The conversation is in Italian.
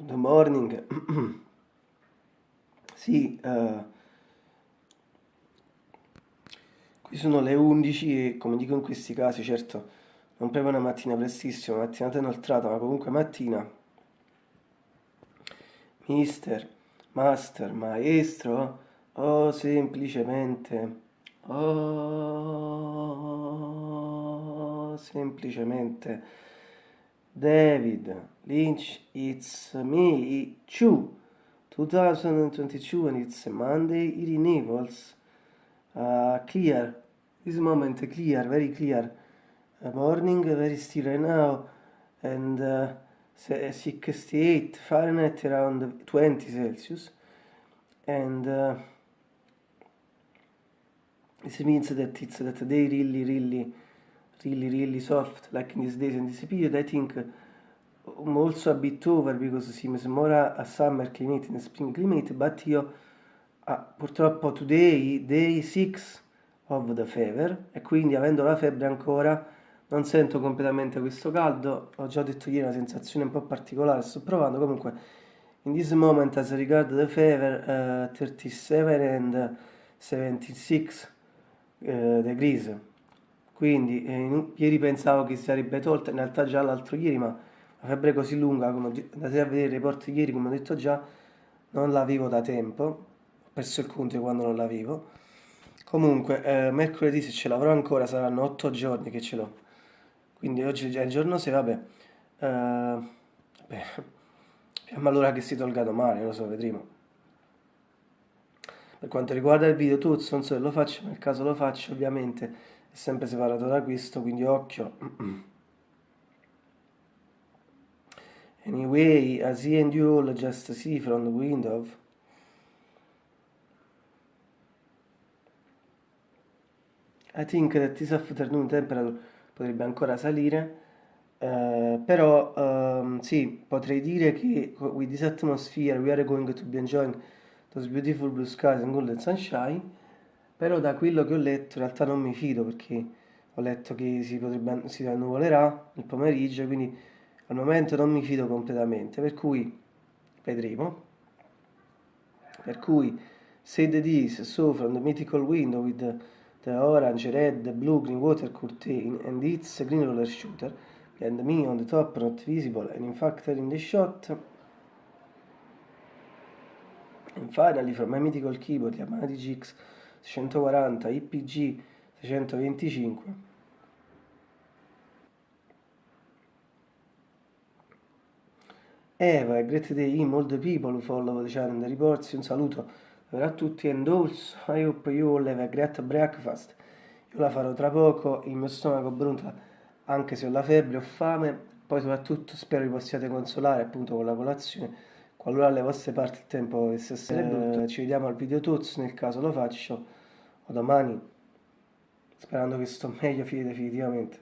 Good morning. sì, uh, qui sono le 11 e come dico in questi casi, certo, non proprio una mattina prestissima, mattinata inoltrata, ma comunque mattina. Mister, master, maestro, o semplicemente, oh, semplicemente David Lynch, it's me, Chu, 2022 and it's Monday, it enables uh, clear, this moment clear, very clear, uh, morning, very still right now, and uh, 68 Fahrenheit around 20 Celsius, and uh, this means that it's that day really, really really really soft like in these days and this period I think I'm also a bit over because seems more a summer climate than a spring climate but io ah, purtroppo today day 6 of the fever e quindi avendo la febbre ancora non sento completamente questo caldo. Ho già detto ieri una sensazione un po' particolare sto provando. Comunque in this moment as regard the fever uh, 37 and 76 uh, degrees quindi eh, ieri pensavo che si sarebbe tolta, in realtà già l'altro ieri, ma la febbre così lunga, come andate a vedere i report ieri, come ho detto già, non la vivo da tempo, ho perso il conto quando non la vivo. Comunque, eh, mercoledì se ce l'avrò ancora saranno 8 giorni che ce l'ho, quindi oggi è il giorno 6, vabbè, eh, beh, ma allora che si tolga domani, lo so, vedremo. Per quanto riguarda il video tutto, non so se lo faccio, nel caso lo faccio ovviamente è sempre separato da questo quindi occhio. Anyway as he and you all just see from the window. I think that this afternoon temperature potrebbe ancora salire Uh, però um, sì, potrei dire che with this atmosphere we are going to be enjoying those beautiful blue skies and golden sunshine però da quello che ho letto in realtà non mi fido perché ho letto che si, potrebbe, si annuvolerà il pomeriggio quindi al momento non mi fido completamente. Per cui vedremo. Per cui said this so from the mythical window with the, the orange, red, blue, green water curtain and its green roller shooter and me on the top not visible and in fact in the shot. And finally from my mythical keyboard Yamaha DGX 640 IPG 625 Eva, great day all the people who follow the channel reports, un saluto a tutti and also I hope you all have a great breakfast. Io la farò tra poco, il mio stomaco brunta anche se ho la febbre, ho fame poi soprattutto spero vi possiate consolare appunto con la colazione qualora alle vostre parti il tempo dovesse essere brutto ci vediamo al video tuts nel caso lo faccio o domani sperando che sto meglio definitivamente